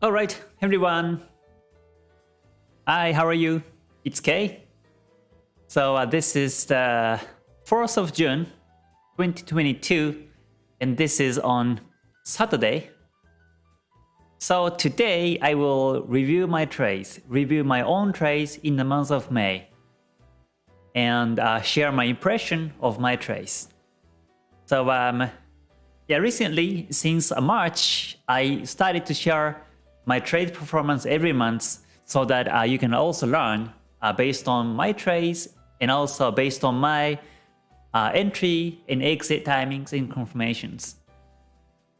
All right, everyone. Hi, how are you? It's Kay. So uh, this is the 4th of June, 2022, and this is on Saturday. So today I will review my trades, review my own trades in the month of May, and uh, share my impression of my trades. So um, yeah, recently since March, I started to share my trade performance every month so that uh, you can also learn uh, based on my trades and also based on my uh, entry and exit timings and confirmations.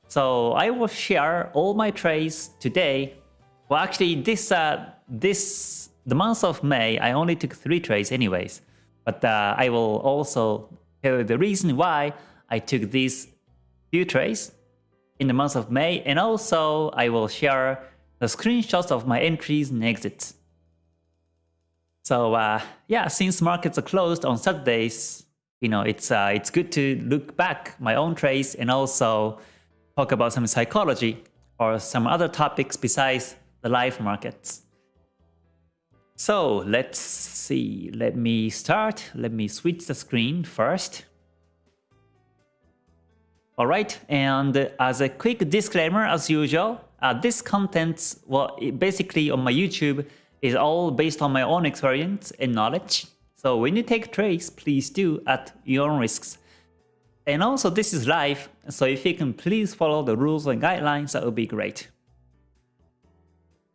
So I will share all my trades today. Well, actually, this uh, this the month of May, I only took three trades anyways. But uh, I will also tell you the reason why I took these few trades in the month of May, and also I will share the screenshots of my entries and exits. So uh, yeah, since markets are closed on Saturdays, you know, it's uh, it's good to look back my own trades and also talk about some psychology or some other topics besides the live markets. So let's see, let me start. Let me switch the screen first. Alright, and as a quick disclaimer as usual, uh, this content, well, basically on my YouTube, is all based on my own experience and knowledge. So when you take trades, please do at your own risks. And also this is live, so if you can please follow the rules and guidelines, that would be great.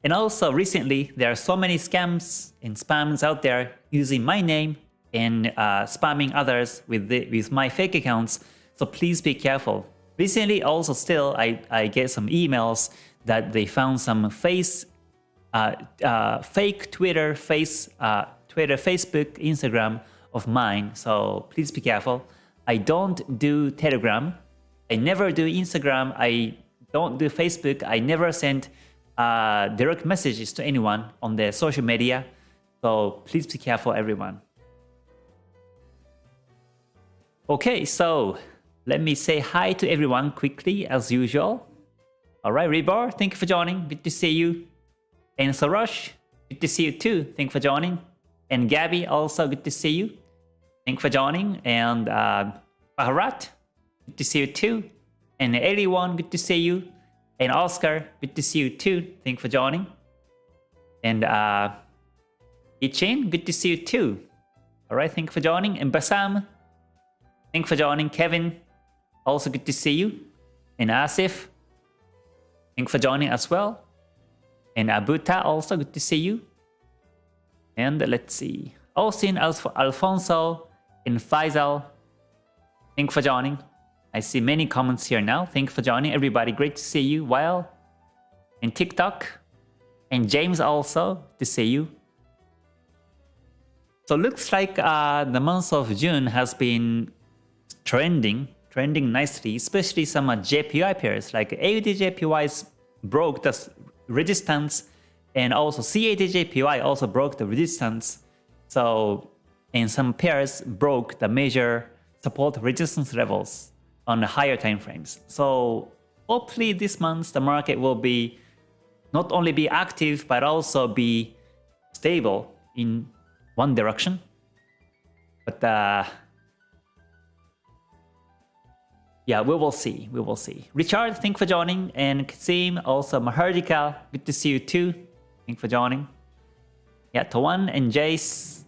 And also recently, there are so many scams and spams out there using my name and uh, spamming others with, the, with my fake accounts, so please be careful. Recently also still, I, I get some emails that they found some face, uh, uh, fake Twitter, face, uh, Twitter, Facebook, Instagram of mine. So please be careful. I don't do Telegram. I never do Instagram. I don't do Facebook. I never send uh, direct messages to anyone on their social media. So please be careful, everyone. Okay, so let me say hi to everyone quickly as usual. Alright, Rebar, thank you for joining. Good to see you. And Sarosh, good to see you too. Thank you for joining. And Gabby, also good to see you. Thank you for joining. And uh, Baharat, good to see you too. And Eliwan, good to see you. And Oscar, good to see you too. Thank you for joining. And uh, good to see you too. Alright, thank you for joining. And Basam, thank you for joining. Kevin, also good to see you. And Asif, Thanks for joining as well. And Abuta, also good to see you. And let's see. Austin, Alf Alfonso, and Faisal. Thanks for joining. I see many comments here now. Thanks for joining, everybody. Great to see you. Well, and TikTok. And James also, to see you. So looks like uh, the month of June has been trending trending nicely, especially some uh, JPY pairs like AUDJPY broke the resistance and also CADJPY also broke the resistance. So and some pairs broke the major support resistance levels on the higher time frames. So hopefully this month the market will be not only be active but also be stable in one direction. But uh, yeah, we will see. We will see. Richard, thank for joining. And Kasim, also Mahardika, good to see you too. Thank for joining. Yeah, Tawan and Jace,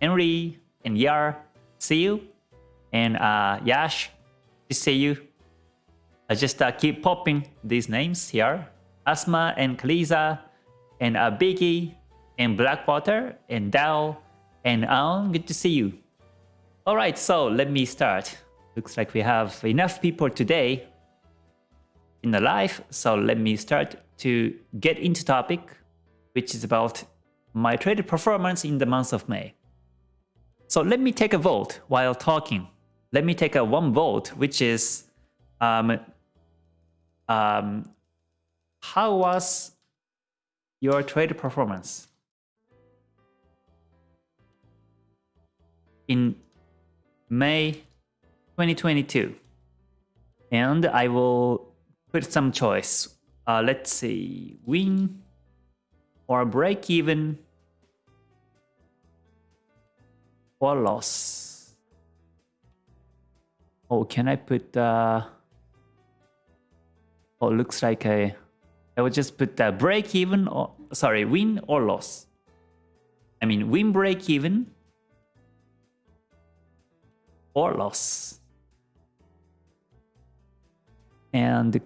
Henry and Yar, see you. And uh, Yash, to see you. I just uh, keep popping these names here. Asma and Kaliza and uh, Biggie and Blackwater and Dal and Aon, good to see you. Alright, so let me start. Looks like we have enough people today in the live. So let me start to get into topic, which is about my trade performance in the month of May. So let me take a vote while talking. Let me take a one vote, which is um, um, how was your trade performance in May 2022. And I will put some choice uh, let's see, win or break even or loss. Oh, can I put, uh, oh, looks like I, I will just put the break even or, sorry, win or loss. I mean, win break even or loss. And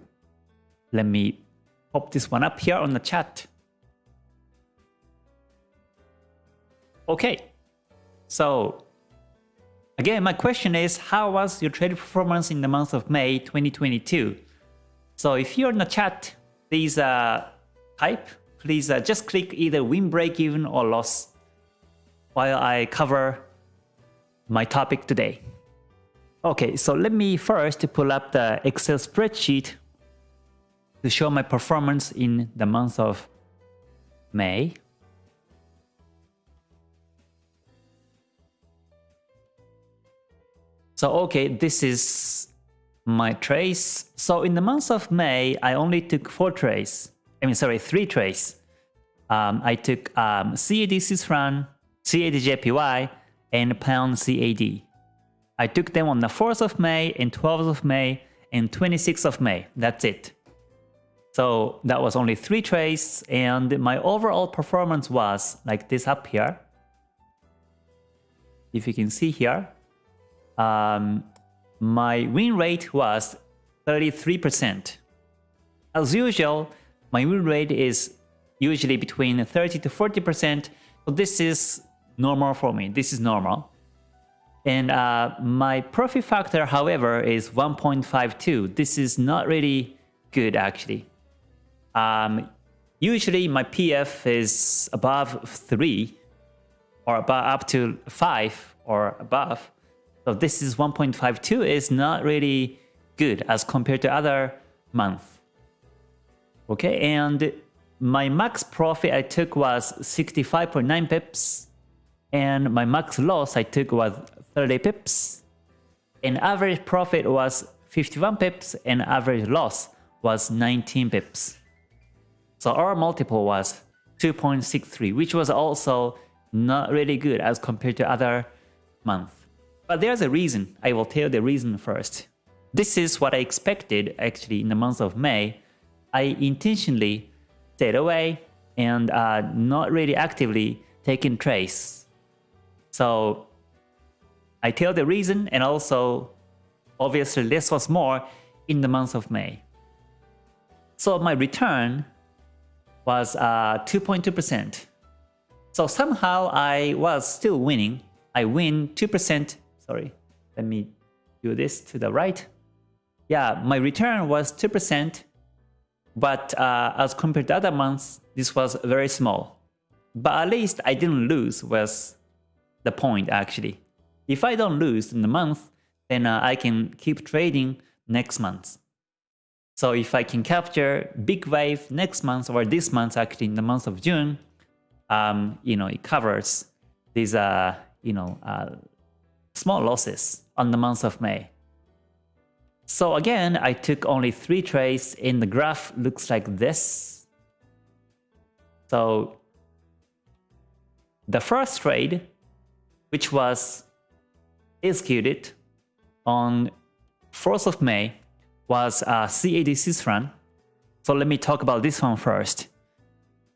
let me pop this one up here on the chat. Okay, so again, my question is, how was your trade performance in the month of May 2022? So if you're in the chat, please uh, type, please uh, just click either win break even or loss while I cover my topic today. Okay, so let me first pull up the Excel spreadsheet to show my performance in the month of May. So okay, this is my trace. So in the month of May, I only took four trays. I mean, sorry, three trays. Um, I took um, CAD Swiss CAD JPY, and Pound CAD. I took them on the 4th of May and 12th of May and 26th of May. That's it. So that was only three trades and my overall performance was like this up here. If you can see here, um, my win rate was 33%. As usual, my win rate is usually between 30 to 40%. So this is normal for me. This is normal. And uh, my profit factor, however, is 1.52. This is not really good actually. Um, usually my PF is above 3 or above up to 5 or above. So this is 1.52 is not really good as compared to other month. Okay, and my max profit I took was 65.9 pips and my max loss I took was 30 pips and average profit was 51 pips and average loss was 19 pips. So our multiple was 2.63 which was also not really good as compared to other month. But there's a reason. I will tell the reason first. This is what I expected actually in the month of May. I intentionally stayed away and uh, not really actively taking trace so I tell the reason and also obviously less was more in the month of May. So my return was 2.2%. Uh, so somehow I was still winning. I win 2%. Sorry, let me do this to the right. Yeah, my return was 2%, but uh, as compared to other months, this was very small. But at least I didn't lose was the point actually. If I don't lose in the month, then uh, I can keep trading next month. So if I can capture big wave next month or this month actually in the month of June, um, you know, it covers these, uh, you know, uh, small losses on the month of May. So again, I took only three trades in the graph looks like this. So the first trade which was executed on 4th of May, was uh, CAD franc. So let me talk about this one first.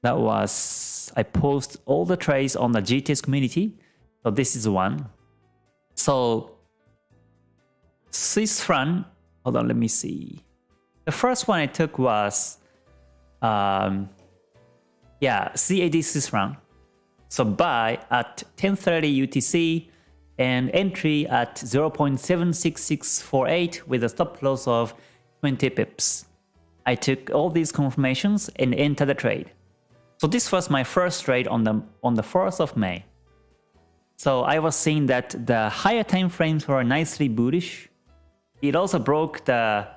That was, I post all the trades on the GTS community. So this is one. So Swiss franc, hold on, let me see. The first one I took was, um, yeah, CAD franc. So buy at 1030 UTC and entry at 0.76648 with a stop loss of 20 pips. I took all these confirmations and entered the trade. So this was my first trade on the on the 4th of May. So I was seeing that the higher time frames were nicely bullish. It also broke the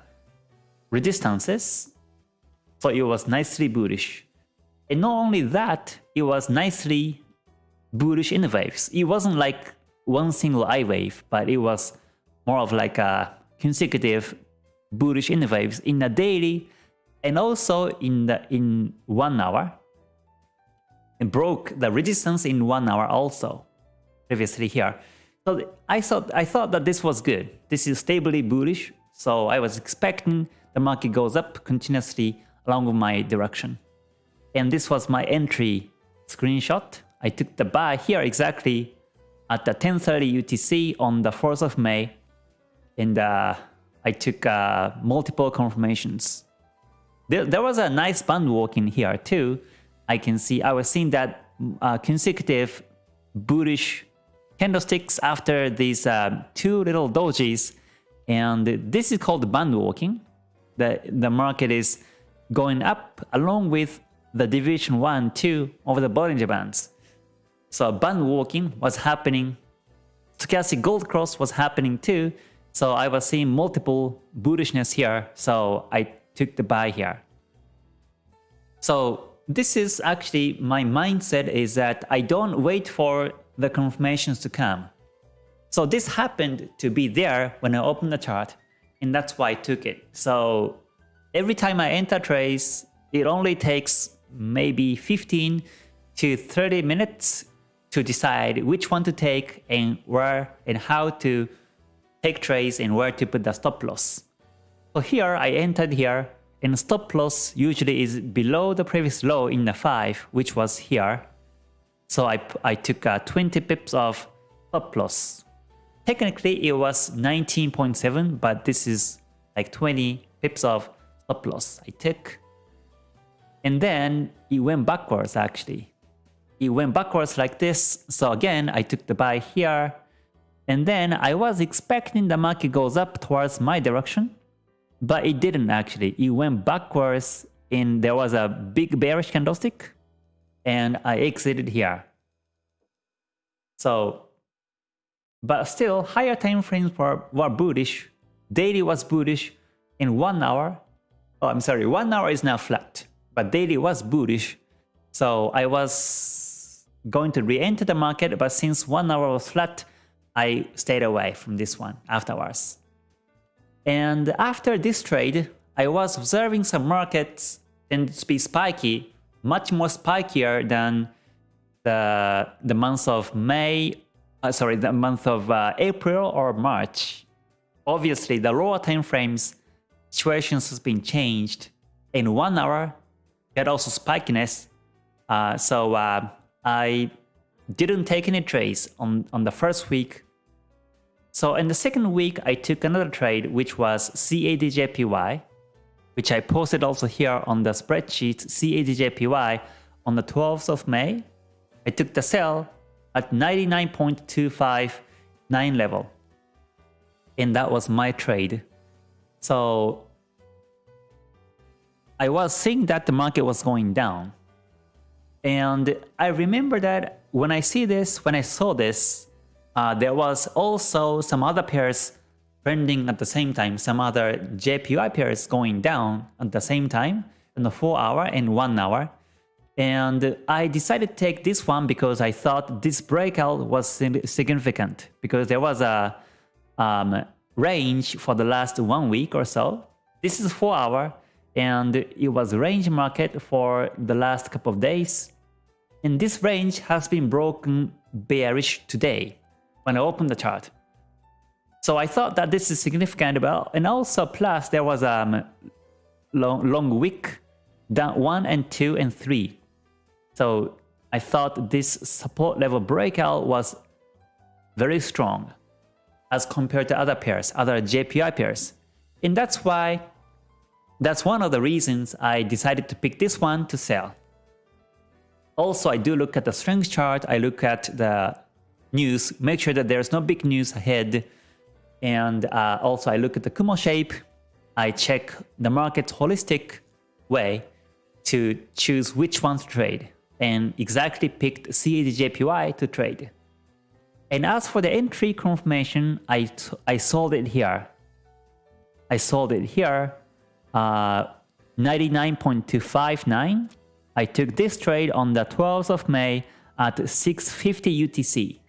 resistances. So it was nicely bullish. And not only that, it was nicely bullish in the waves. It wasn't like one single I wave, but it was more of like a consecutive bullish in the waves in a daily and also in the in one hour. It broke the resistance in one hour also previously here. So i thought i thought that this was good. This is stably bullish so i was expecting the market goes up continuously along my direction and this was my entry screenshot i took the buy here exactly at the 10:30 utc on the 4th of may and uh, i took uh, multiple confirmations there, there was a nice band walking here too. I can see, I was seeing that uh, consecutive bullish candlesticks after these uh, two little dojis. And this is called band walking. The, the market is going up along with the deviation 1, 2 over the Bollinger Bands. So band walking was happening. Stochastic gold cross was happening too. So I was seeing multiple bullishness here. So I took the buy here. So this is actually my mindset is that I don't wait for the confirmations to come. So this happened to be there when I opened the chart and that's why I took it. So every time I enter trades, it only takes maybe 15 to 30 minutes to decide which one to take and where and how to take trades and where to put the stop loss. So here I entered here and stop loss usually is below the previous low in the 5 which was here. So I, I took uh, 20 pips of stop loss. Technically it was 19.7 but this is like 20 pips of stop loss I took. And then it went backwards actually. It went backwards like this. So again I took the buy here. And then I was expecting the market goes up towards my direction but it didn't actually. It went backwards and there was a big bearish candlestick and I exited here. So, but still higher time frames were, were bullish. Daily was bullish in one hour. Oh, I'm sorry, one hour is now flat, but daily was bullish. So I was going to re-enter the market, but since one hour was flat, I stayed away from this one afterwards. And after this trade, I was observing some markets tend to be spiky, much more spikier than the, the month of May, uh, sorry, the month of uh, April or March. Obviously, the lower time frames situations has been changed. In one hour, had also spikiness. Uh, so uh, I didn't take any trades on, on the first week so in the second week, I took another trade, which was CADJPY, which I posted also here on the spreadsheet CADJPY on the 12th of May. I took the sell at 99.259 level. And that was my trade. So I was seeing that the market was going down. And I remember that when I see this, when I saw this, uh, there was also some other pairs trending at the same time, some other JPY pairs going down at the same time in the 4 hour and 1 hour. And I decided to take this one because I thought this breakout was significant because there was a um, range for the last one week or so. This is 4 hour and it was range market for the last couple of days. And this range has been broken bearish today when I opened the chart. So I thought that this is significant, well, and also plus there was a um, long, long wick down 1 and 2 and 3. So I thought this support level breakout was very strong as compared to other pairs, other JPY pairs. And that's why, that's one of the reasons I decided to pick this one to sell. Also, I do look at the strength chart, I look at the news, make sure that there's no big news ahead. And uh, also I look at the Kumo shape, I check the market's holistic way to choose which one to trade and exactly picked CADJPY to trade. And as for the entry confirmation, I, I sold it here. I sold it here, uh, 99.259. I took this trade on the 12th of May at 650 UTC.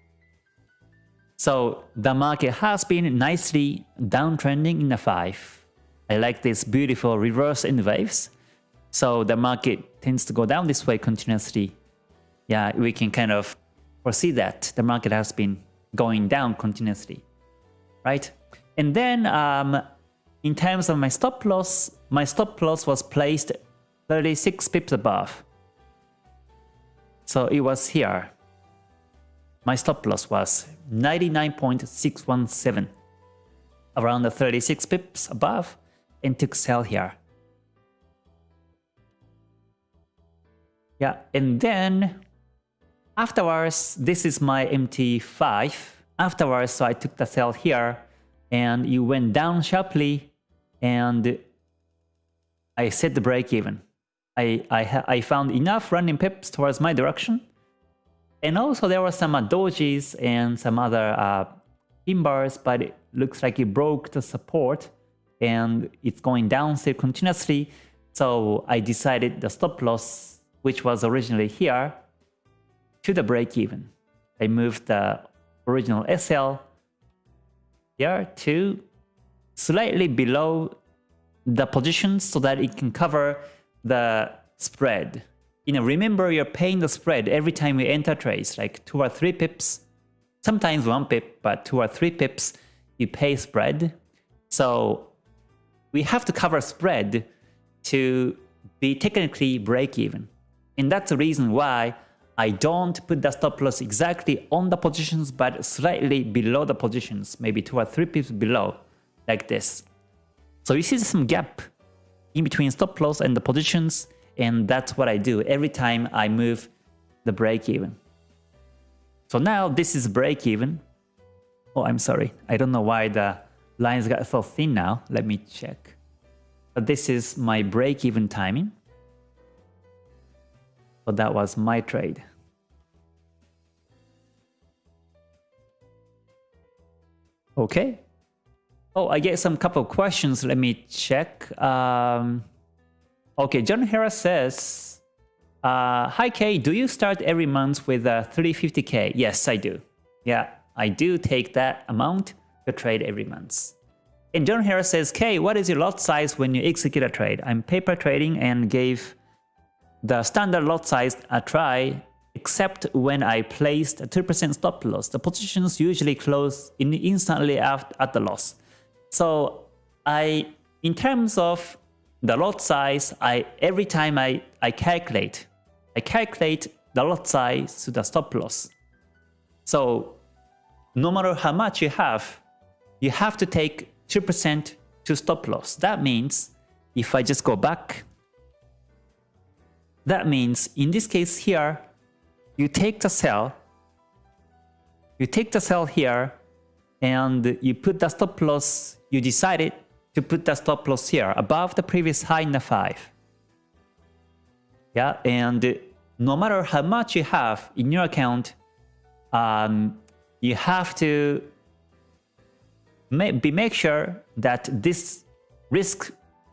So the market has been nicely downtrending in the 5. I like this beautiful reverse N waves. So the market tends to go down this way continuously. Yeah, we can kind of foresee that the market has been going down continuously, right? And then um, in terms of my stop loss, my stop loss was placed 36 pips above. So it was here. My stop loss was 99.617 around the 36 pips above and took sell here. Yeah, and then afterwards, this is my MT5. Afterwards, so I took the sell here and it went down sharply and I set the break even. I, I, I found enough running pips towards my direction. And also there were some uh, dojis and some other uh, pin bars, but it looks like it broke the support and it's going down still continuously. So I decided the stop loss, which was originally here, to the break even. I moved the original SL here to slightly below the position so that it can cover the spread. You know, remember you're paying the spread every time you enter trades, like two or three pips, sometimes one pip, but two or three pips, you pay spread. So we have to cover spread to be technically break even. And that's the reason why I don't put the stop loss exactly on the positions, but slightly below the positions, maybe two or three pips below, like this. So you see some gap in between stop loss and the positions, and that's what I do every time I move the break even. So now this is break even. Oh, I'm sorry. I don't know why the lines got so thin now. Let me check. But this is my break even timing. So that was my trade. Okay. Oh, I get some couple questions. Let me check. Um, okay, John Harris says, uh, Hi Kay, do you start every month with a 350k? Yes, I do. Yeah, I do take that amount to trade every month. And John Harris says, Kay, what is your lot size when you execute a trade? I'm paper trading and gave the standard lot size a try except when I placed a 2% stop loss. The positions usually close in instantly after at the loss. So I, in terms of the lot size, I every time I, I calculate, I calculate the lot size to the stop loss. So no matter how much you have, you have to take 2% to stop loss. That means if I just go back, that means in this case here, you take the sell, you take the sell here, and you put the stop loss you decided to put the stop loss here above the previous high in the 5. Yeah, and no matter how much you have in your account, um, you have to be make sure that this risk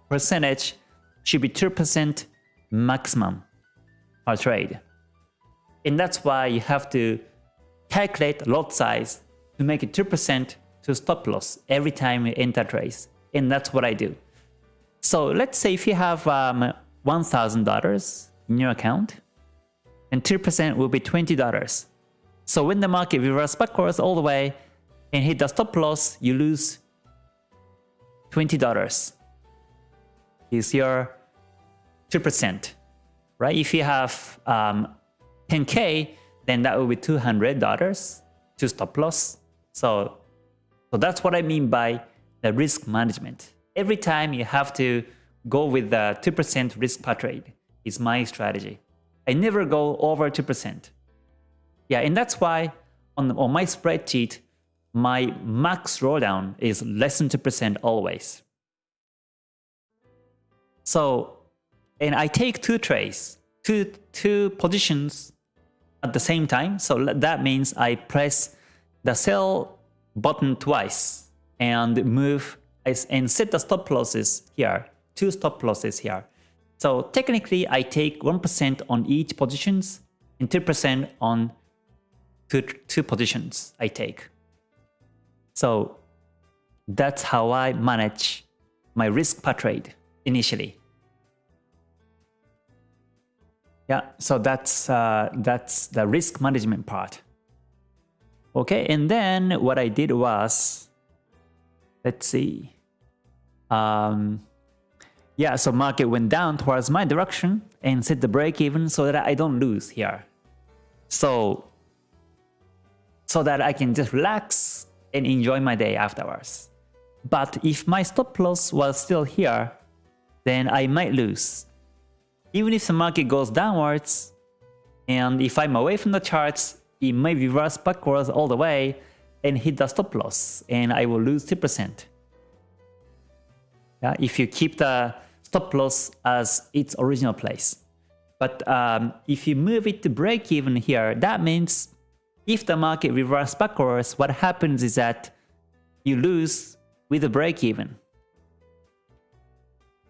percentage should be 2% maximum per trade. And that's why you have to calculate lot size to make it 2% to stop loss every time you enter trades. And that's what I do. So let's say if you have um, $1,000 in your account, and 2% will be $20. So when the market reverses backwards all the way and hit the stop loss, you lose $20. Is your 2%, right? If you have um, 10K, then that will be $200 to stop loss. So so that's what I mean by the risk management. Every time you have to go with the 2% risk per trade is my strategy. I never go over 2%. Yeah, and that's why on, on my spreadsheet, my max drawdown is less than 2% always. So, and I take two trades, two, two positions at the same time. So that means I press the sell button twice and move and set the stop losses here, two stop losses here. So technically I take 1% on each positions and 2% on two, two positions I take. So that's how I manage my risk per trade initially. Yeah, so that's uh, that's the risk management part. Okay, and then what I did was, let's see. Um, yeah, so market went down towards my direction and set the break even so that I don't lose here. So, so that I can just relax and enjoy my day afterwards. But if my stop loss was still here, then I might lose. Even if the market goes downwards, and if I'm away from the charts, it may reverse backwards all the way and hit the stop loss, and I will lose 2%. Yeah, if you keep the stop loss as its original place. But um, if you move it to break even here, that means if the market reverses backwards, what happens is that you lose with the break even.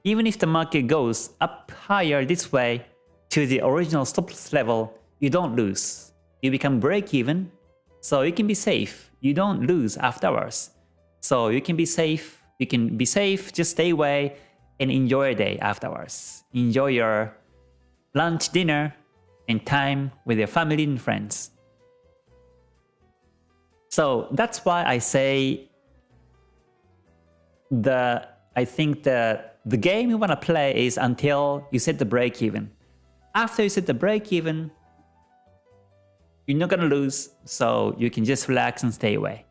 Even if the market goes up higher this way to the original stop loss level, you don't lose. You become break even, so you can be safe. You don't lose afterwards. So you can be safe. You can be safe, just stay away and enjoy your day afterwards. Enjoy your lunch, dinner, and time with your family and friends. So that's why I say the I think the the game you want to play is until you set the break even. After you set the break even, you're not gonna lose, so you can just relax and stay away.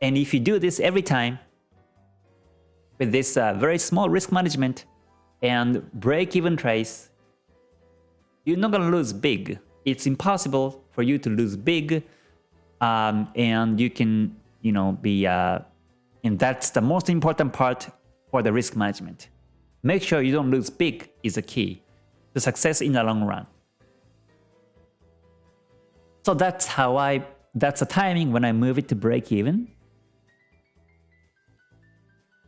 And if you do this every time, with this uh, very small risk management and break-even trades, you're not gonna lose big. It's impossible for you to lose big, um, and you can, you know, be, uh, and that's the most important part for the risk management. Make sure you don't lose big is the key to success in the long run. So that's how I, that's the timing when I move it to break even.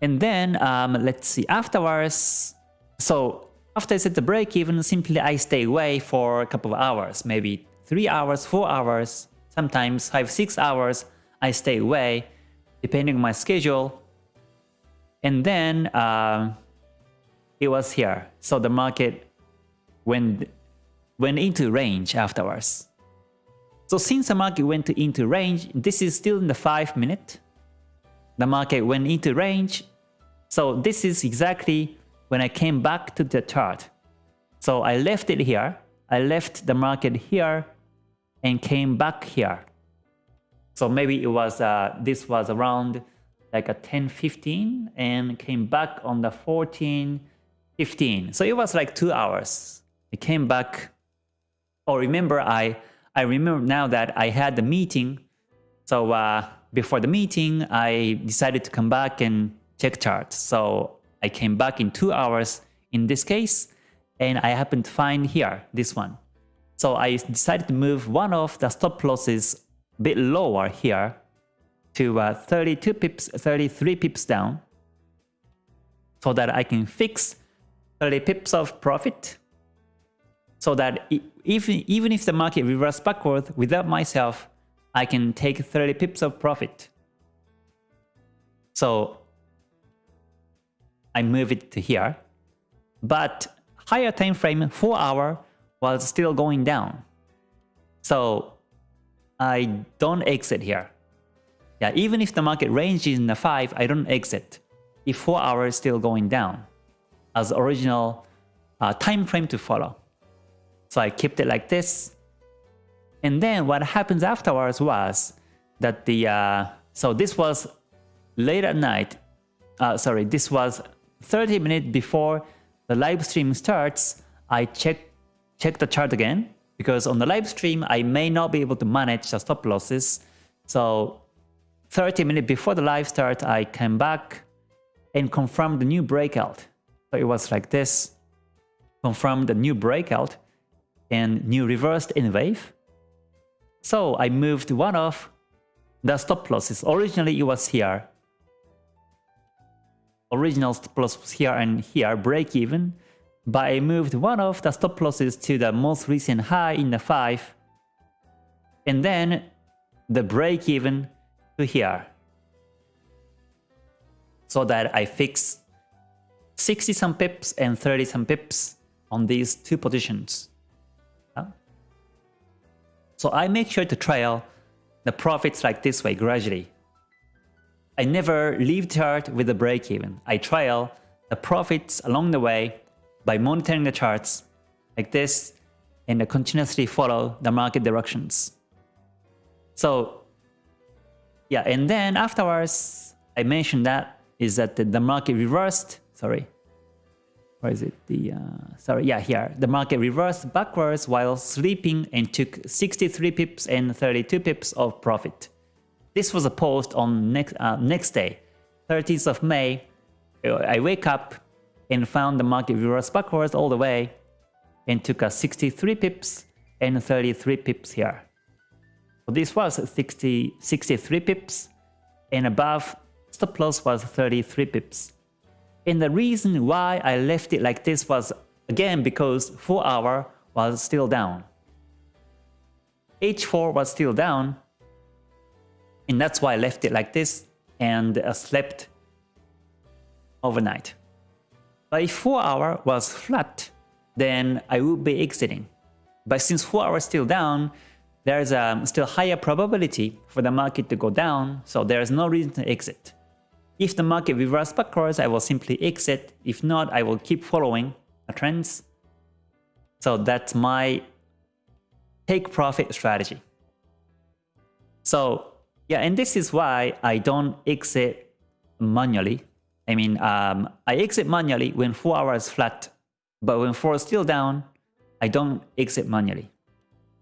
And then um, let's see, afterwards, so after I set the break even, simply I stay away for a couple of hours, maybe 3 hours, 4 hours, sometimes 5, 6 hours, I stay away, depending on my schedule. And then uh, it was here. So the market went, went into range afterwards. So since the market went into range, this is still in the 5 minute the market went into range. So this is exactly when I came back to the chart. So I left it here. I left the market here and came back here. So maybe it was uh, this was around like a 10:15 and came back on the 14:15. So it was like two hours. It came back. Oh, remember I I remember now that I had the meeting. So uh, before the meeting, I decided to come back and check charts. So I came back in two hours in this case, and I happened to find here, this one. So I decided to move one of the stop losses a bit lower here to uh, 32 pips, 33 pips down so that I can fix 30 pips of profit so that even, even if the market reverses backward without myself, I can take 30 pips of profit. So I move it to here. But higher time frame, 4 hour, was still going down. So I don't exit here. Yeah, even if the market range is in the 5, I don't exit if 4 hours is still going down as original uh, time frame to follow. So I kept it like this. And then what happens afterwards was that the, uh, so this was late at night, uh, sorry, this was 30 minutes before the live stream starts, I check, check the chart again because on the live stream, I may not be able to manage the stop losses. So 30 minutes before the live start, I came back and confirmed the new breakout. So it was like this, confirmed the new breakout and new reversed N wave. So I moved one of the stop losses. Originally it was here. Original stop loss was here and here, break even. But I moved one of the stop losses to the most recent high in the 5. And then the break even to here. So that I fix 60 some pips and 30 some pips on these two positions. So I make sure to trail the profits like this way gradually. I never leave chart with a break even. I trail the profits along the way by monitoring the charts like this and continuously follow the market directions. So yeah, and then afterwards, I mentioned that is that the, the market reversed, sorry, where is it? The uh, sorry, yeah, here. The market reversed backwards while sleeping and took 63 pips and 32 pips of profit. This was a post on next uh, next day, 30th of May. I wake up and found the market reversed backwards all the way and took a 63 pips and 33 pips here. So this was 60, 63 pips and above stop loss was 33 pips. And the reason why I left it like this was again because 4 hour was still down. H4 was still down and that's why I left it like this and uh, slept overnight. But if 4 hour was flat, then I would be exiting. But since 4 hours is still down, there's a um, still higher probability for the market to go down, so there's no reason to exit. If the market reverses backwards, I will simply exit. If not, I will keep following the trends. So that's my take profit strategy. So yeah, and this is why I don't exit manually. I mean, um, I exit manually when 4 hours flat, but when 4 is still down, I don't exit manually,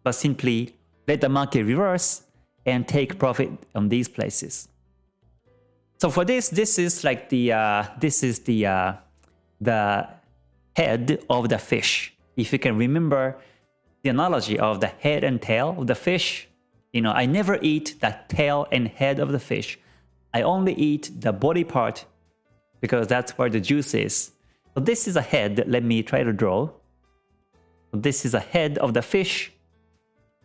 but simply let the market reverse and take profit on these places. So for this, this is like the uh, this is the uh, the head of the fish. If you can remember the analogy of the head and tail of the fish, you know, I never eat the tail and head of the fish. I only eat the body part because that's where the juice is. So this is a head. Let me try to draw. This is a head of the fish.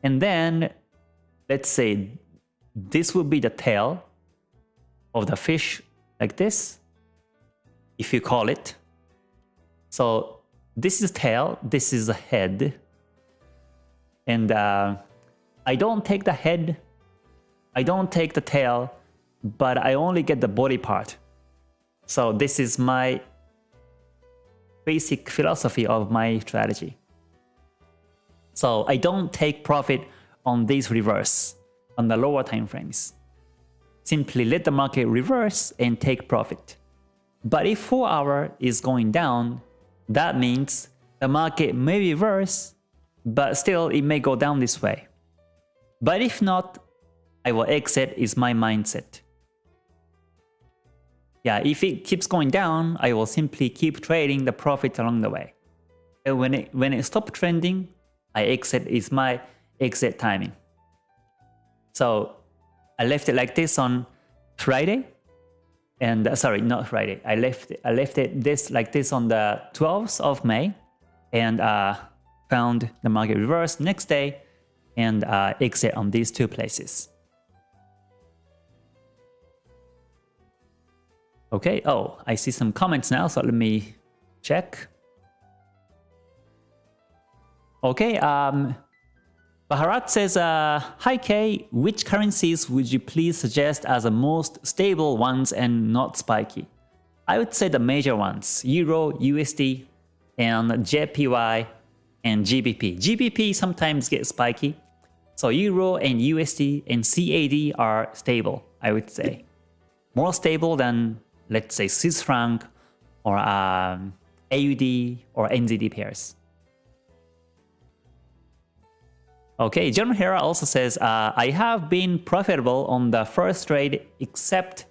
And then let's say this will be the tail of the fish like this, if you call it. So this is tail, this is head. And uh, I don't take the head, I don't take the tail, but I only get the body part. So this is my basic philosophy of my strategy. So I don't take profit on these reverse on the lower time frames simply let the market reverse and take profit. But if 4 hour is going down, that means the market may reverse, but still it may go down this way. But if not, I will exit is my mindset. Yeah, if it keeps going down, I will simply keep trading the profit along the way. And when it, when it stops trending, I exit is my exit timing. So I left it like this on Friday. And uh, sorry, not Friday. I left I left it this like this on the 12th of May and uh, found the market reverse next day and uh, exit on these two places. Okay, oh, I see some comments now, so let me check. Okay, um, Baharat says, uh, Hi Kay, which currencies would you please suggest as the most stable ones and not spiky? I would say the major ones, Euro, USD, and JPY, and GBP. GBP sometimes get spiky, so Euro and USD and CAD are stable, I would say. More stable than, let's say, Swiss franc or um, AUD or NZD pairs. Okay, John Hera also says, uh, I have been profitable on the first trade except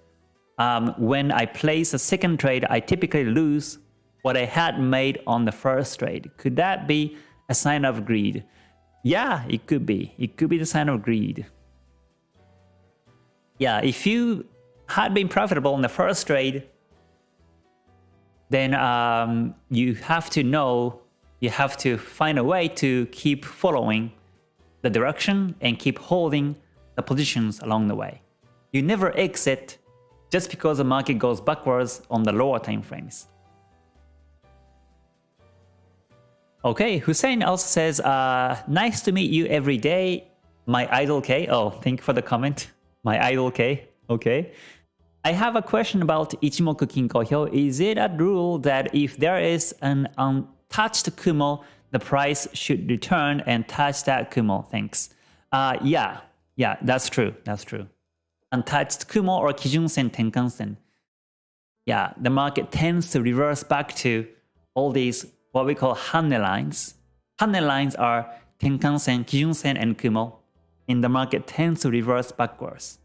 um, when I place a second trade, I typically lose what I had made on the first trade. Could that be a sign of greed? Yeah, it could be. It could be the sign of greed. Yeah, if you had been profitable on the first trade, then um, you have to know, you have to find a way to keep following the direction and keep holding the positions along the way. You never exit just because the market goes backwards on the lower time frames. Okay, Hussein also says, uh, nice to meet you every day, my idol K. Oh, thank you for the comment. My idol K. Okay. I have a question about Ichimoku Kinko Hyo. Is it a rule that if there is an untouched Kumo, the price should return and touch that Kumo? Thanks. Uh, yeah, yeah, that's true. That's true. Untouched Kumo or Kijun Sen Tenkan Sen. Yeah, the market tends to reverse back to all these what we call Hanne lines. Hanne lines are Tenkan Sen, Kijun Sen, and Kumo. And the market tends to reverse backwards.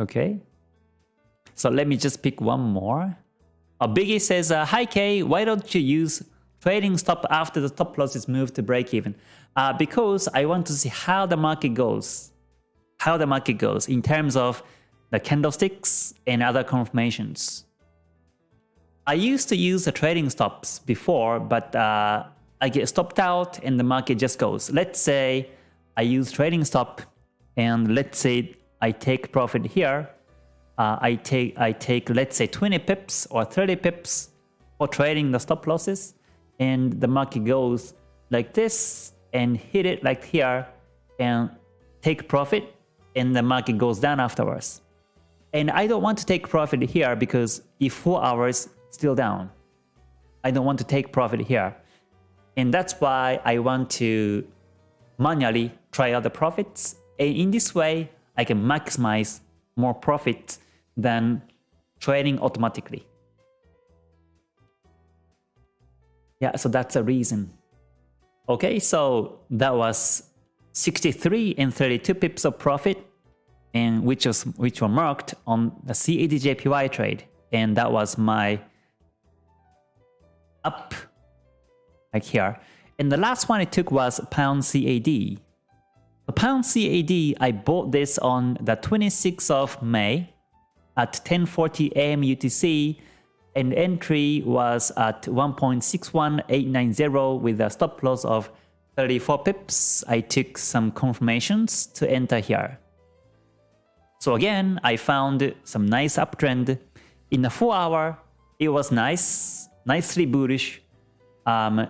Okay. So let me just pick one more. A Biggie says, uh, Hi Kay, why don't you use trailing stop after the stop loss is moved to break even? Uh, because I want to see how the market goes. How the market goes in terms of the candlesticks and other confirmations. I used to use the trailing stops before, but uh, I get stopped out and the market just goes. Let's say I use trailing stop and let's say I take profit here. Uh, I take I take let's say 20 pips or 30 pips for trading the stop losses and the market goes like this and hit it like here and take profit and the market goes down afterwards. And I don't want to take profit here because if 4 hours still down, I don't want to take profit here. And that's why I want to manually try out the profits. And in this way, I can maximize more profit than trading automatically. Yeah, so that's a reason. Okay, so that was 63 and 32 pips of profit and which was which were marked on the CADJPY trade and that was my up like here and the last one I took was pound CAD the pound CAD I bought this on the 26th of May at 10:40 a.m. UTC and entry was at 1.61890 with a stop loss of 34 pips. I took some confirmations to enter here. So again, I found some nice uptrend. In the 4 hour, it was nice, nicely bullish. Um,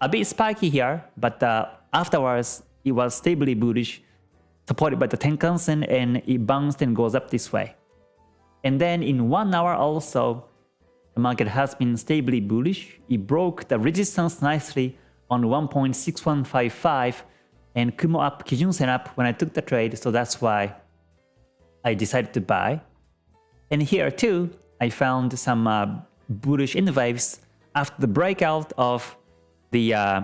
a bit spiky here, but uh, afterwards, it was stably bullish, supported by the Tenkan Sen, and it bounced and goes up this way. And then in 1 hour also, the market has been stably bullish. It broke the resistance nicely on 1.6155 and Kumo up, Kijun Sen up when I took the trade, so that's why I decided to buy. And here too, I found some uh, bullish in waves after the breakout of the uh,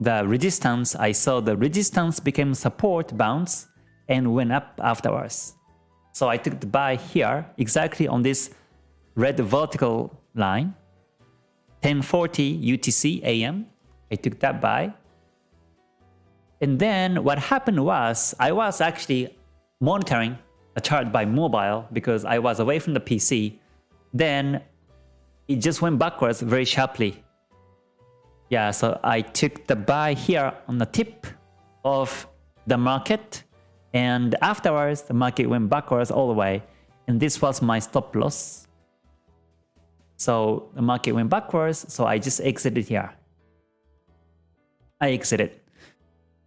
the resistance. I saw the resistance became support bounce and went up afterwards. So I took the buy here exactly on this red vertical line 1040 UTC AM. I took that buy. And then what happened was I was actually monitoring a chart by mobile because I was away from the PC, then it just went backwards very sharply. Yeah, so I took the buy here on the tip of the market and afterwards the market went backwards all the way and this was my stop loss. So the market went backwards, so I just exited here. I exited.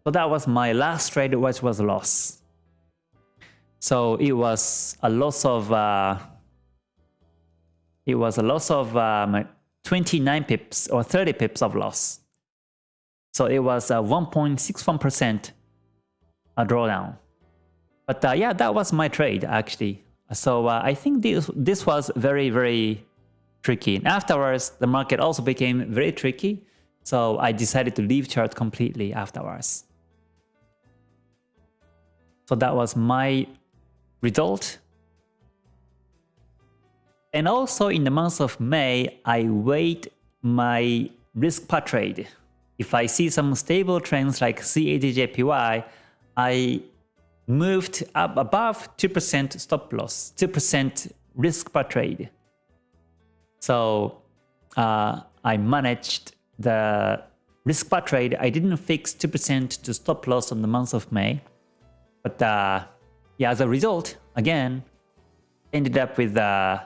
So that was my last trade which was a loss. So it was a loss of uh, it was a loss of um, 29 pips or 30 pips of loss. So it was a 1.61% a drawdown. But uh, yeah, that was my trade actually. So uh, I think this this was very very tricky. And afterwards, the market also became very tricky. So I decided to leave chart completely afterwards. So that was my result. And also in the month of May, I weighed my risk per trade. If I see some stable trends like CADJPY, I moved up above 2% stop loss, 2% risk per trade. So uh, I managed the risk per trade. I didn't fix 2% to stop loss on the month of May. But uh, yeah, as a result, again, ended up with uh,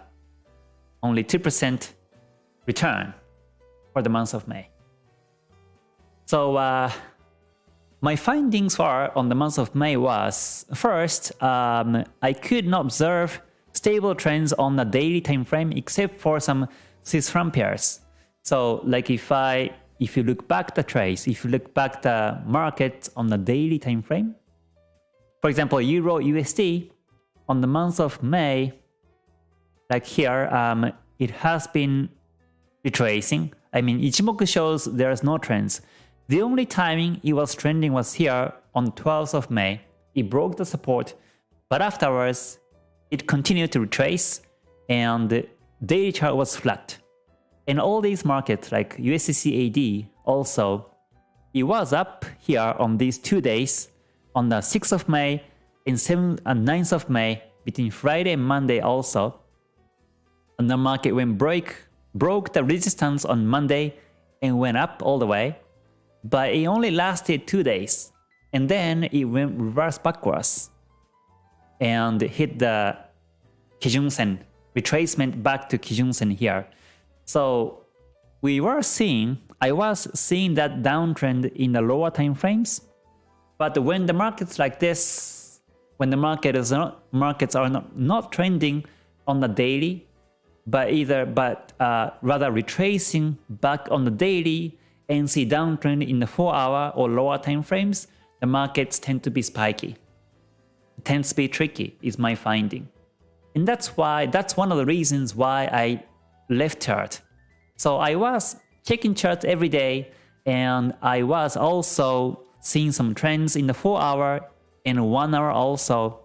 only 2% return for the month of May. So uh, my findings for on the month of May was first, um, I could not observe stable trends on the daily time frame except for some Swiss franc pairs. So like if I if you look back the trace, if you look back the market on the daily time frame, for example, Euro USD on the month of May, like here, um, it has been retracing. I mean, Ichimoku shows there's no trends. The only timing it was trending was here on 12th of May. It broke the support, but afterwards, it continued to retrace and the daily chart was flat. In all these markets like USDCAD also, it was up here on these two days on the 6th of May and 7th and 9th of May between Friday and Monday also. And the market went break broke the resistance on Monday and went up all the way, but it only lasted two days, and then it went reverse backwards and hit the Kijun Sen retracement back to Kijun Sen here. So we were seeing, I was seeing that downtrend in the lower time frames, but when the markets like this, when the market is not, markets are not, not trending on the daily, but either but uh, rather retracing back on the daily and see downtrend in the 4 hour or lower time frames, the markets tend to be spiky. It tends to be tricky is my finding. And that's why that's one of the reasons why I left chart. So I was checking charts every day and I was also seeing some trends in the 4 hour and 1 hour also.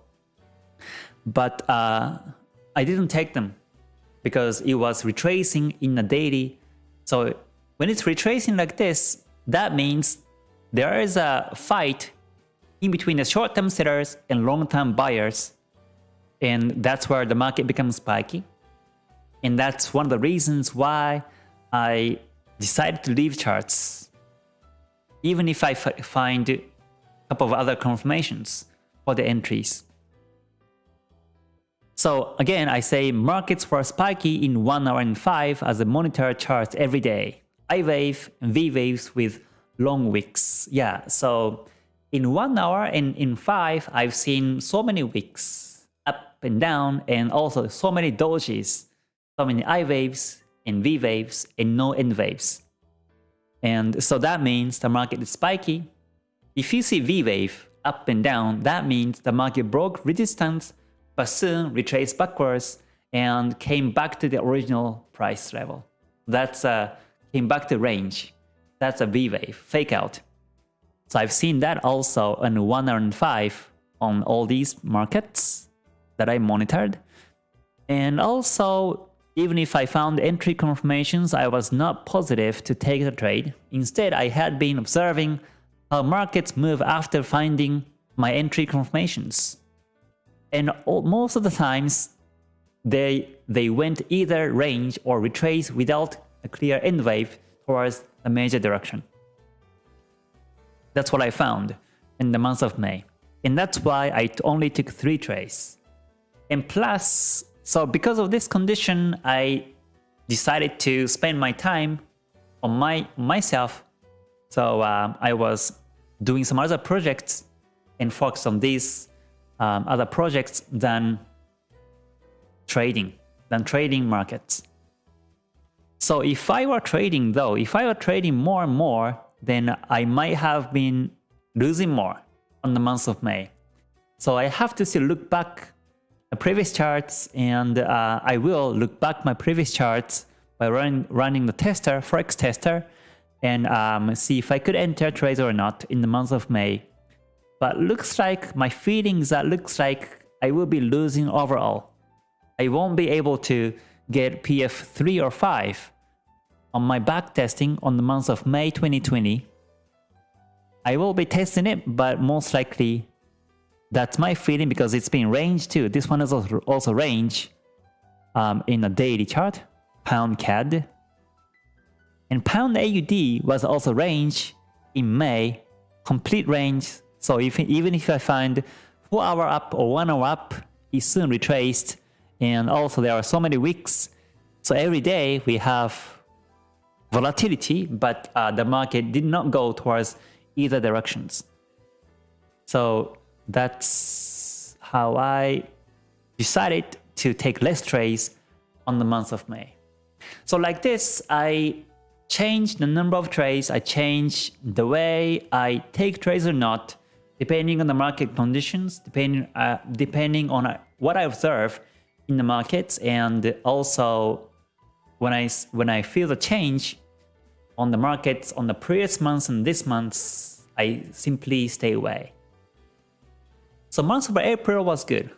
But uh, I didn't take them because it was retracing in the daily. So when it's retracing like this, that means there is a fight in between the short-term sellers and long-term buyers. And that's where the market becomes spiky. And that's one of the reasons why I decided to leave charts. Even if I find a couple of other confirmations for the entries. So again, I say markets were spiky in 1 hour and 5 as a monitor charts every day. I wave and V waves with long wicks. Yeah, so in 1 hour and in 5, I've seen so many wicks up and down and also so many dojis, so many I waves and V waves and no N waves. And so that means the market is spiky. If you see V wave up and down, that means the market broke resistance but soon retraced backwards and came back to the original price level. That's a came back to range. That's a V wave, fake out. So I've seen that also on 1 and 5 on all these markets that I monitored. And also, even if I found entry confirmations, I was not positive to take the trade. Instead, I had been observing how markets move after finding my entry confirmations. And all, most of the times, they, they went either range or retrace without a clear N wave towards a major direction. That's what I found in the month of May. And that's why I only took three trades. And plus, so because of this condition, I decided to spend my time on my myself. So uh, I was doing some other projects and focus on these um, other projects than trading, than trading markets. So if I were trading though, if I were trading more and more, then I might have been losing more on the month of May. So I have to still look back the previous charts and uh, I will look back my previous charts by run, running the tester, Forex tester, and um, see if I could enter trades or not in the month of May but looks like my feelings that looks like I will be losing overall. I won't be able to get PF 3 or 5 on my back testing on the month of May 2020. I will be testing it, but most likely that's my feeling because it's been range too. This one is also range um, in a daily chart, pound CAD. And pound AUD was also range in May, complete range so if, even if I find 4 hour up or 1 hour up, it's soon retraced. And also there are so many weeks. So every day we have volatility, but uh, the market did not go towards either directions. So that's how I decided to take less trades on the month of May. So like this, I change the number of trades, I change the way I take trades or not, depending on the market conditions, depending, uh, depending on uh, what I observe in the markets and also when I, when I feel the change on the markets on the previous months and this month, I simply stay away. So month of April was good.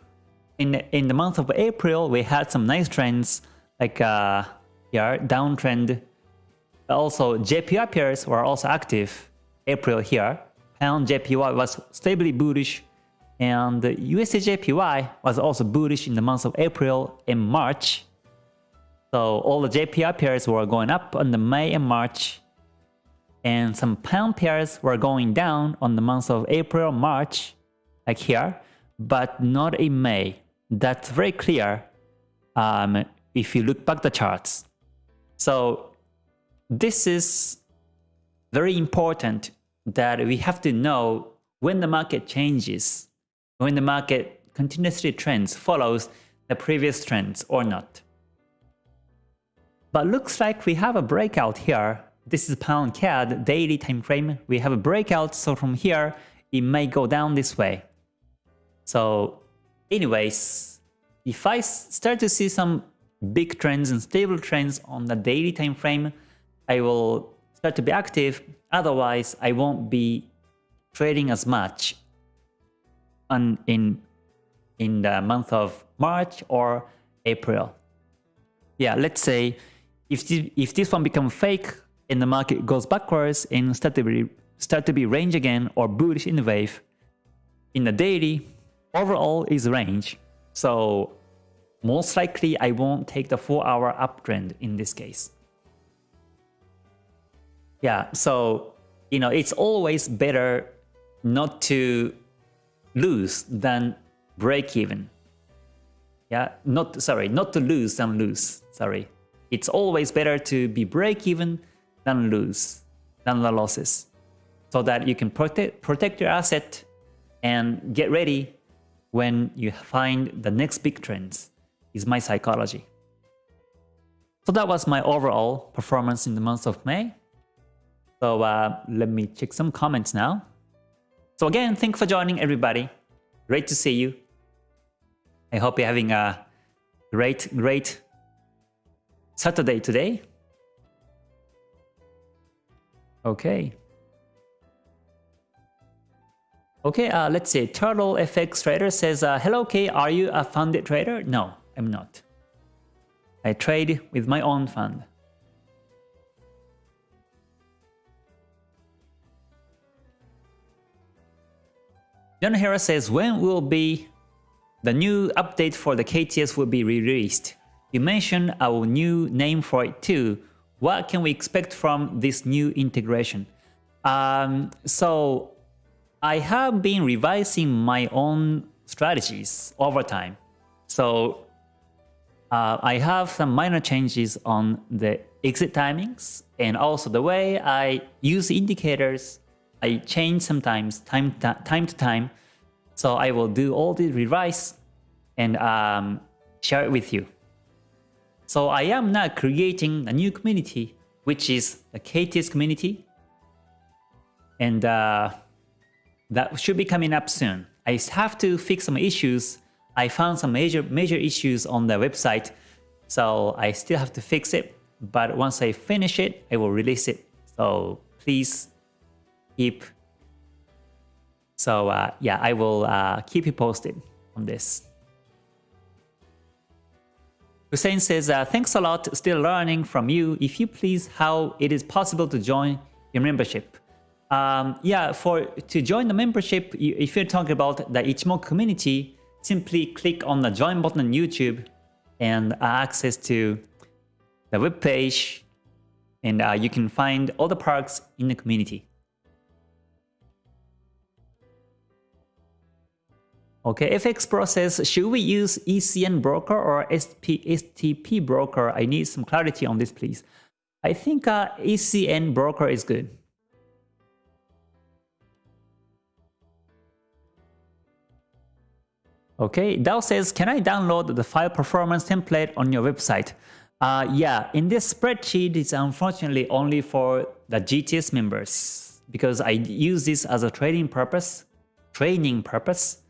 In, in the month of April, we had some nice trends like uh, here, downtrend. Also, JPY pairs were also active April here. Pound JPY was stably bullish and USD JPY was also bullish in the month of April and March. So all the JPY pairs were going up on the May and March. And some pound pairs were going down on the months of April, March, like here, but not in May. That's very clear um, if you look back the charts. So this is very important that we have to know when the market changes, when the market continuously trends, follows the previous trends or not. But looks like we have a breakout here. This is pound CAD daily time frame. We have a breakout, so from here it may go down this way. So anyways, if I start to see some big trends and stable trends on the daily time frame, I will start to be active. Otherwise, I won't be trading as much on, in, in the month of March or April. Yeah, let's say if this, if this one becomes fake and the market goes backwards and start to be, start to be range again or bullish in the wave, in the daily, overall is range. So most likely I won't take the 4 hour uptrend in this case. Yeah, so you know it's always better not to lose than break even. Yeah, not sorry, not to lose than lose. Sorry. It's always better to be break even than lose, than the losses. So that you can protect protect your asset and get ready when you find the next big trends is my psychology. So that was my overall performance in the month of May. So uh, let me check some comments now. So again, thanks for joining everybody. Great to see you. I hope you're having a great, great Saturday today. Okay. Okay, uh, let's see. Turtle FX Trader says, uh, Hello K, are you a funded trader? No. I'm not. I trade with my own fund. John Hera says, when will be the new update for the KTS will be released? You mentioned our new name for it too. What can we expect from this new integration? Um, so I have been revising my own strategies over time. So uh, I have some minor changes on the exit timings and also the way I use indicators. I change sometimes time to time to time. So I will do all the revise and um, share it with you. So I am now creating a new community, which is the KTS community. And uh, that should be coming up soon. I have to fix some issues I found some major major issues on the website, so I still have to fix it. But once I finish it, I will release it. So please keep. So uh, yeah, I will uh, keep you posted on this. Hussein says, uh, thanks a lot, still learning from you. If you please, how it is possible to join your membership. Um, yeah, for to join the membership, if you're talking about the Ichimoku community, simply click on the join button on YouTube and access to the web page and uh, you can find all the perks in the community. Okay, FX process, should we use ECN broker or SP, STP broker? I need some clarity on this, please. I think uh, ECN broker is good. Okay, Dao says, can I download the file performance template on your website? Uh, yeah, in this spreadsheet, it's unfortunately only for the KTS members because I use this as a trading purpose, training purpose,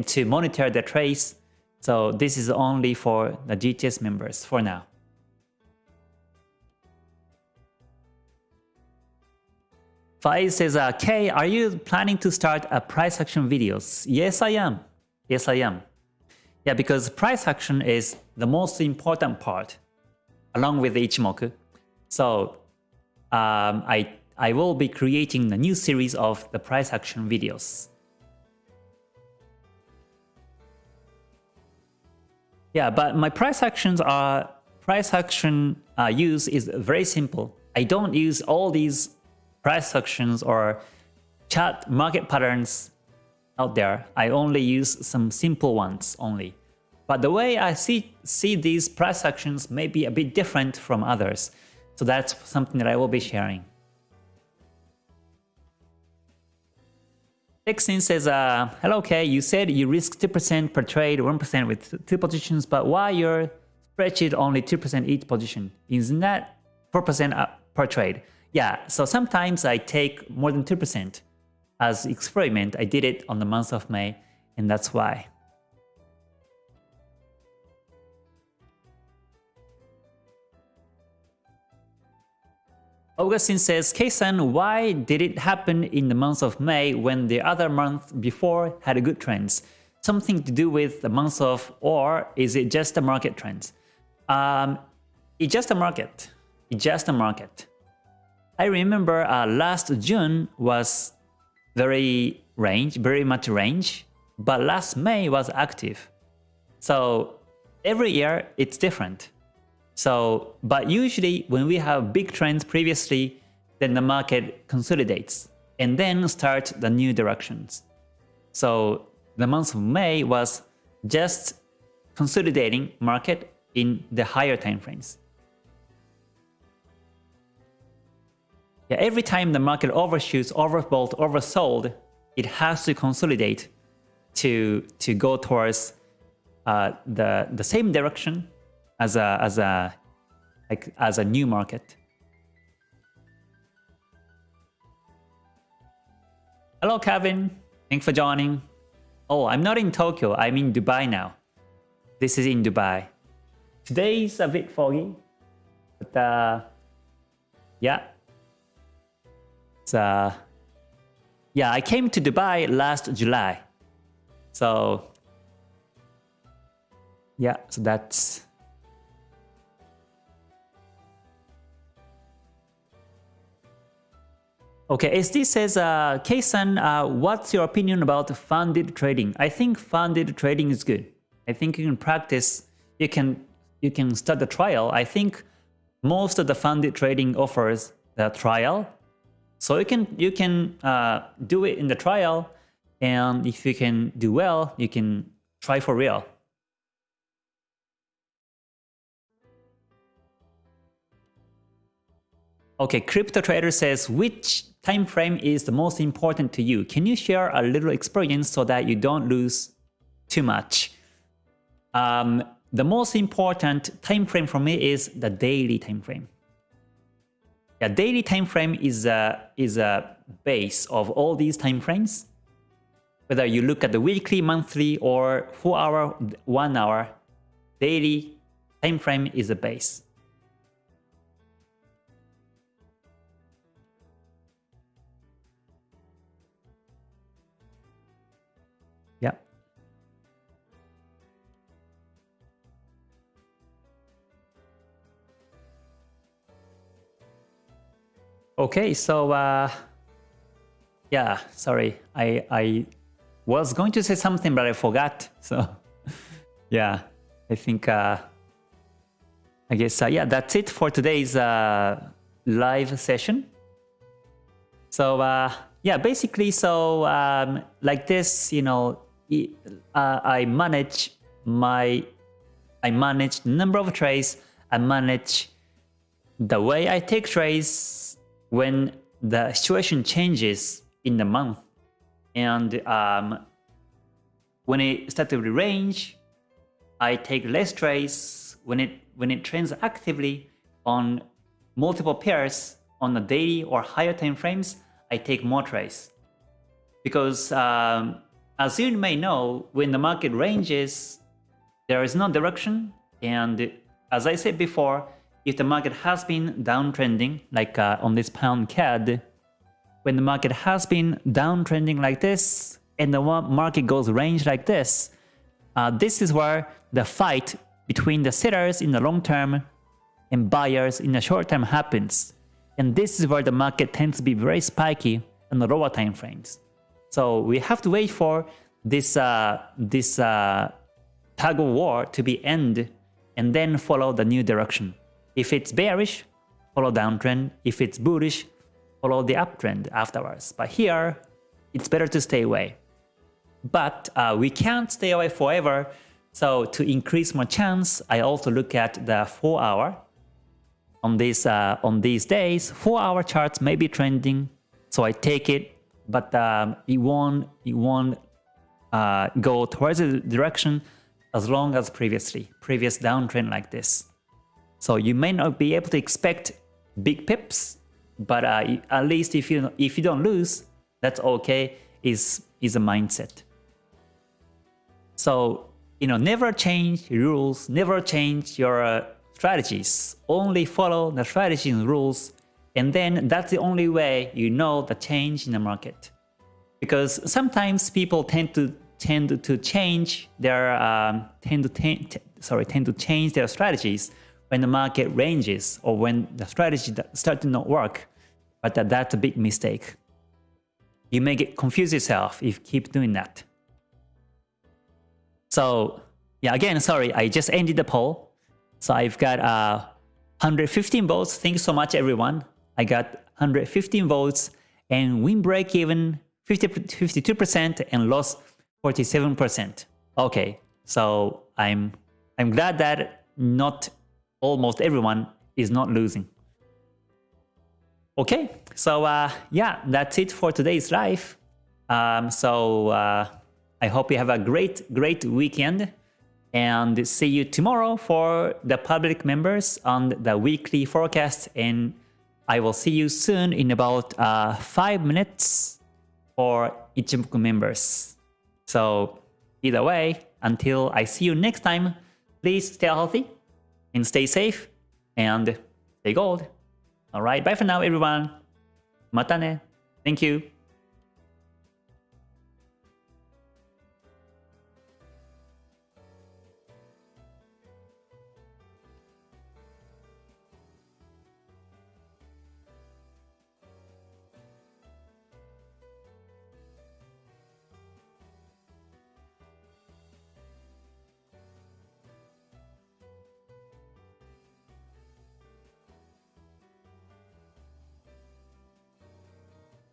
to monitor the trades. So this is only for the KTS members for now. Faiz says, uh, Kay, are you planning to start a price action videos? Yes, I am. Yes, I am. Yeah, because price action is the most important part along with Ichimoku. So um, I, I will be creating a new series of the price action videos. Yeah, but my price actions are price action uh, use is very simple. I don't use all these price actions or chart market patterns out there. I only use some simple ones only. But the way I see, see these price actions may be a bit different from others. So that's something that I will be sharing. Texin says, uh, hello Kay, you said you risk 2% per trade, 1% with two positions, but why your spreadsheet only 2% each position? Isn't that 4% per trade? Yeah, so sometimes I take more than 2% as experiment. I did it on the month of May, and that's why. Augustine says, Keisan, why did it happen in the month of May when the other month before had a good trends? Something to do with the month of, or is it just a market trend? Um, it's just a market. It's just a market. I remember uh, last June was very range, very much range, but last May was active. So every year it's different. So, but usually when we have big trends previously, then the market consolidates and then start the new directions. So the month of May was just consolidating market in the higher time frames. Yeah, every time the market overshoots, overbought, oversold, it has to consolidate to to go towards uh, the the same direction as a as a like as a new market. Hello, Kevin. Thanks for joining. Oh, I'm not in Tokyo. I'm in Dubai now. This is in Dubai. Today is a bit foggy, but uh, yeah. So, yeah, I came to Dubai last July. So, yeah, so that's Okay, SD says, uh, uh, what's your opinion about funded trading? I think funded trading is good. I think you can practice, you can you can start the trial. I think most of the funded trading offers the trial. So you can you can uh, do it in the trial, and if you can do well, you can try for real. Okay, Crypto Trader says, which time frame is the most important to you. Can you share a little experience so that you don't lose too much? Um, the most important time frame for me is the daily time frame. Yeah, daily time frame is a, is a base of all these time frames. Whether you look at the weekly, monthly, or 4 hour, 1 hour, daily time frame is a base. Okay, so uh, yeah, sorry, I I was going to say something, but I forgot. So yeah, I think uh, I guess uh, yeah, that's it for today's uh, live session. So uh, yeah, basically, so um, like this, you know, uh, I manage my I manage number of trades. I manage the way I take trades when the situation changes in the month. And um, when it starts to range, I take less trades. When it when it trends actively on multiple pairs on the daily or higher time frames, I take more trades. Because um, as you may know, when the market ranges, there is no direction. And as I said before, if the market has been downtrending, like uh, on this pound CAD, when the market has been downtrending like this, and the market goes range like this, uh, this is where the fight between the sellers in the long term and buyers in the short term happens. And this is where the market tends to be very spiky in the lower time frames. So we have to wait for this uh, this uh, tug of war to be end and then follow the new direction. If it's bearish, follow downtrend. If it's bullish, follow the uptrend afterwards. But here, it's better to stay away. But uh, we can't stay away forever. So to increase my chance, I also look at the 4 hour. On these, uh, on these days, 4 hour charts may be trending. So I take it but um, it won't it won't uh, go towards the direction as long as previously, previous downtrend like this. So you may not be able to expect big pips, but uh, at least if you if you don't lose, that's okay. Is is a mindset. So you know, never change rules, never change your uh, strategies. Only follow the strategy and rules and then that's the only way you know the change in the market. Because sometimes people tend to tend to change their um, tend to ten, sorry tend to change their strategies when the market ranges or when the strategy start to not work. But that, that's a big mistake. You may get confuse yourself if you keep doing that. So yeah, again, sorry, I just ended the poll. So I've got uh, 115 votes. Thanks so much, everyone. I got 115 votes and win break even 50, 52% and loss 47%. Okay, so I'm I'm glad that not almost everyone is not losing. Okay, so uh, yeah, that's it for today's live. Um, so uh, I hope you have a great, great weekend and see you tomorrow for the public members on the weekly forecast and I will see you soon in about uh, 5 minutes for Ichimoku members. So either way, until I see you next time, please stay healthy and stay safe and stay gold. Alright, bye for now everyone. Matane. Thank you.